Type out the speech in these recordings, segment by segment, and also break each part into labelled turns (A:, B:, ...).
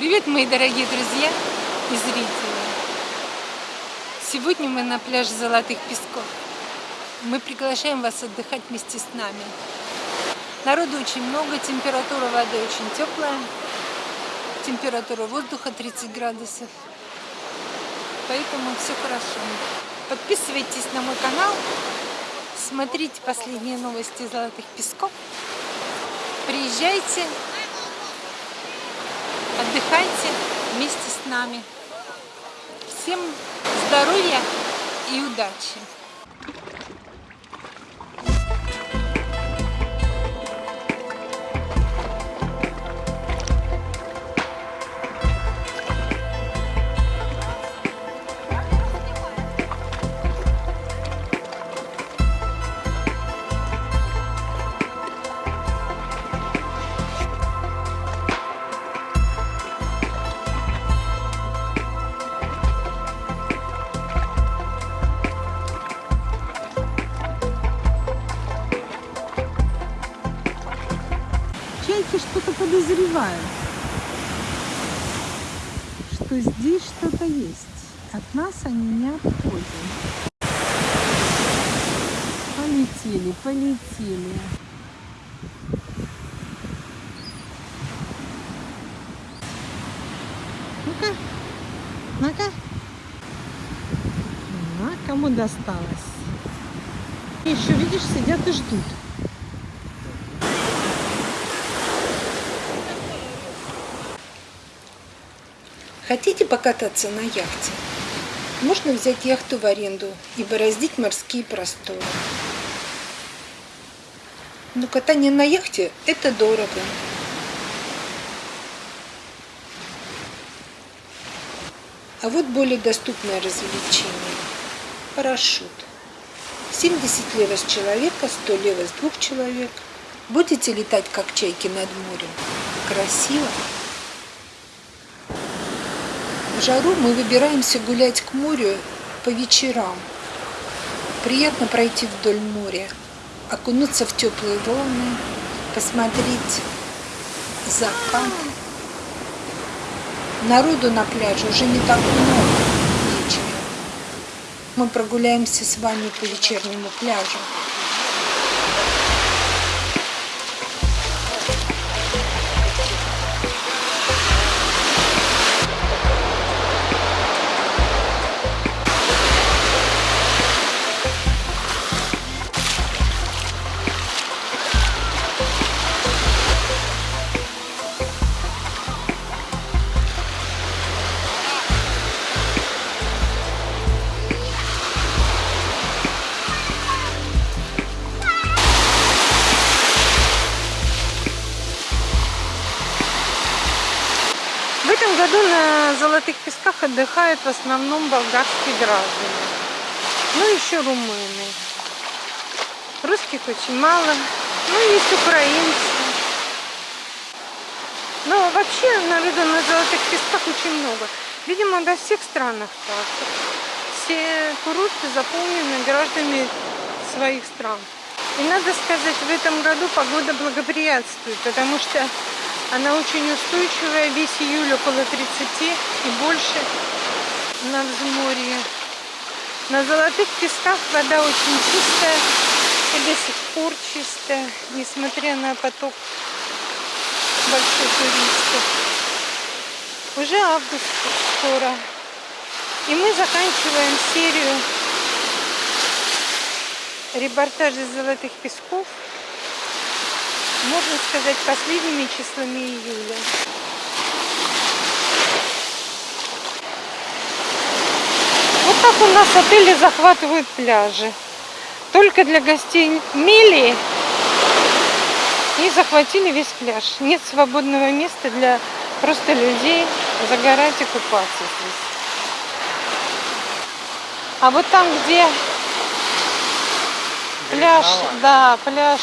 A: Привет, мои дорогие друзья и зрители! Сегодня мы на пляже Золотых Песков. Мы приглашаем вас отдыхать вместе с нами. Народу очень много, температура воды очень теплая, температура воздуха 30 градусов. Поэтому все хорошо. Подписывайтесь на мой канал, смотрите последние новости Золотых Песков. Приезжайте, отдыхайте вместе с нами. Всем здоровья и удачи!
B: Подозревают, что здесь что-то есть. От нас они не отходят. Полетели, полетели. Ну-ка, ну-ка. А, кому досталось? Еще, видишь, сидят и ждут.
A: Хотите покататься на яхте? Можно взять яхту в аренду и бороздить морские просторы. Но катание на яхте – это дорого. А вот более доступное развлечение – парашют. 70 лева с человека, 100 лева с двух человек. Будете летать, как чайки над морем? Красиво! Жару мы выбираемся гулять к морю по вечерам. Приятно пройти вдоль моря, окунуться в теплые волны, посмотреть закат. Народу на пляже уже не так много вечером. Мы прогуляемся с вами по вечернему пляжу. Золотых Песках отдыхают в основном болгарские граждане. Ну, еще румыны. Русских очень мало. Ну, есть украинцы. Но вообще народу на Золотых Песках очень много. Видимо, во всех странах так. Все курорты заполнены гражданами своих стран. И надо сказать, в этом году погода благоприятствует, потому что она очень устойчивая, весь июль около 30 и больше на взморье. На Золотых Песках вода очень чистая и до сих пор чистая, несмотря на поток больших туристов. Уже август скоро. И мы заканчиваем серию репортажей Золотых Песков можно сказать, последними числами июля. Вот так у нас отели захватывают пляжи. Только для гостей Мели и захватили весь пляж. Нет свободного места для просто людей загорать и купаться здесь. А вот там, где пляж, да, пляж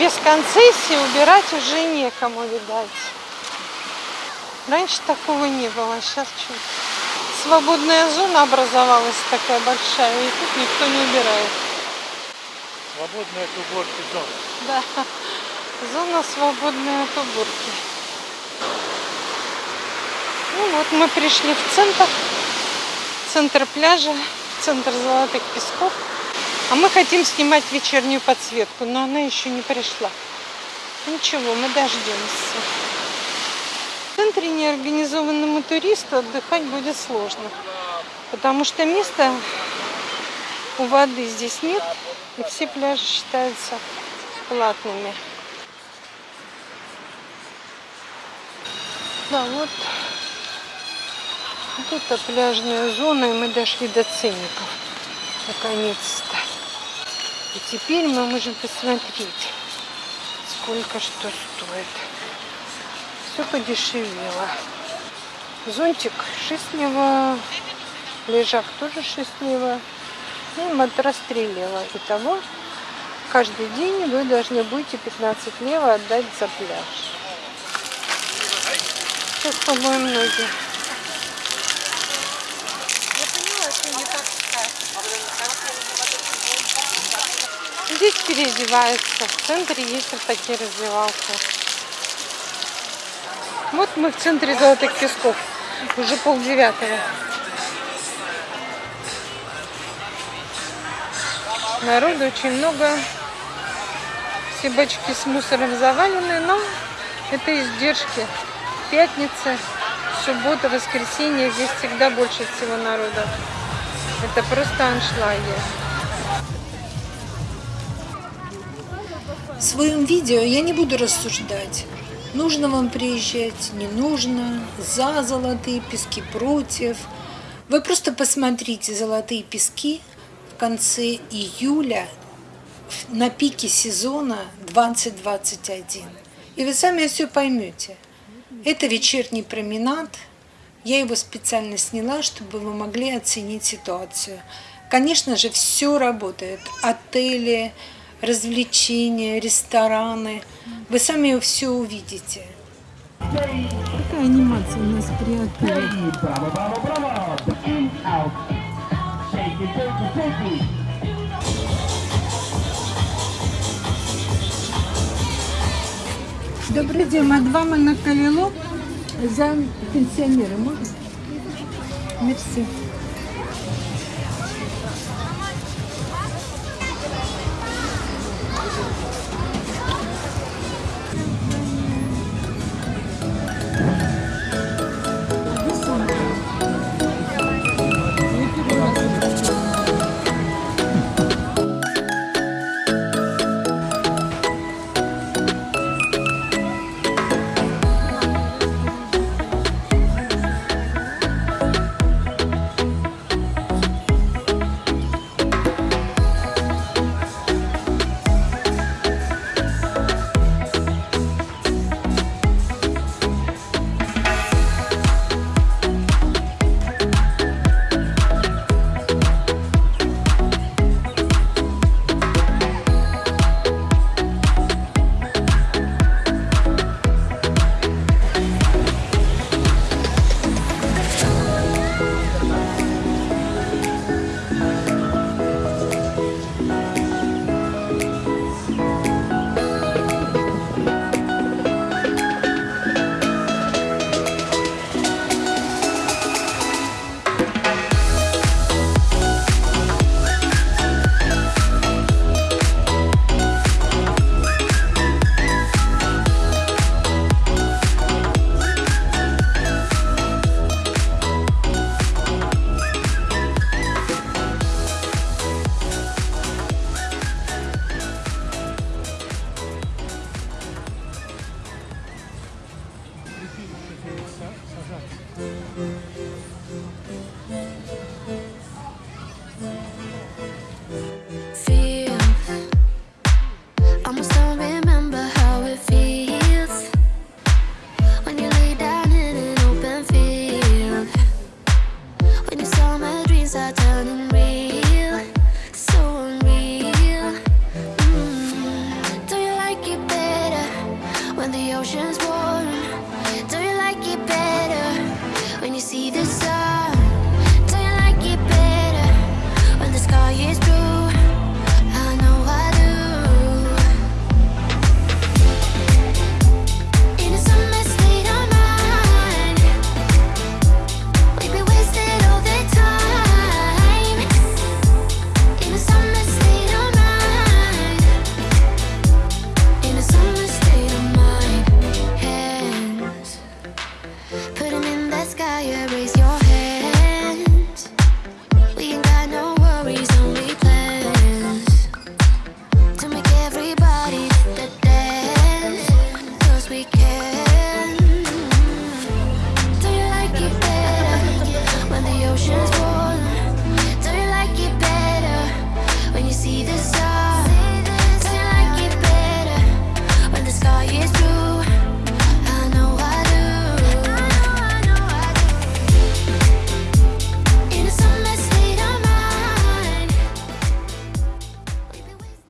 A: без концессии убирать уже некому, видать. Раньше такого не было, сейчас чуть. Свободная зона образовалась такая большая, и тут никто не убирает.
C: Свободная от уборки зона.
A: Да, зона свободная от уборки. Ну вот мы пришли в центр, центр пляжа, центр Золотых Песков. А мы хотим снимать вечернюю подсветку, но она еще не пришла. Ничего, мы дождемся. В центре неорганизованному туристу отдыхать будет сложно, потому что места у воды здесь нет, и все пляжи считаются платными. Да, вот, вот это пляжная зона, и мы дошли до ценников, наконец-то. И теперь мы можем посмотреть, сколько что стоит. Все подешевело. Зонтик 6 лева, лежак тоже 6 лева, и матрас 3 лева. Итого каждый день вы должны будете 15 лева отдать за пляж. Сейчас помоем ноги. Я поняла, что не так Здесь переодеваются. В центре есть вот такие раздевалки. Вот мы в центре Золотых Песков. Уже полдевятого. Народу очень много. Все бачки с мусором завалены, но это издержки. Пятница, суббота, воскресенье. Здесь всегда больше всего народа. Это просто аншлаги.
B: В своем видео я не буду рассуждать, нужно вам приезжать, не нужно, за золотые пески, против. Вы просто посмотрите золотые пески в конце июля на пике сезона 2021. И вы сами все поймете. Это вечерний променад. Я его специально сняла, чтобы вы могли оценить ситуацию. Конечно же, все работает. Отели, развлечения, рестораны. Вы сами все увидите. Какая анимация у нас при отеле? Добрый день, мадвама на Калило за пенсионера, можно? Мерси.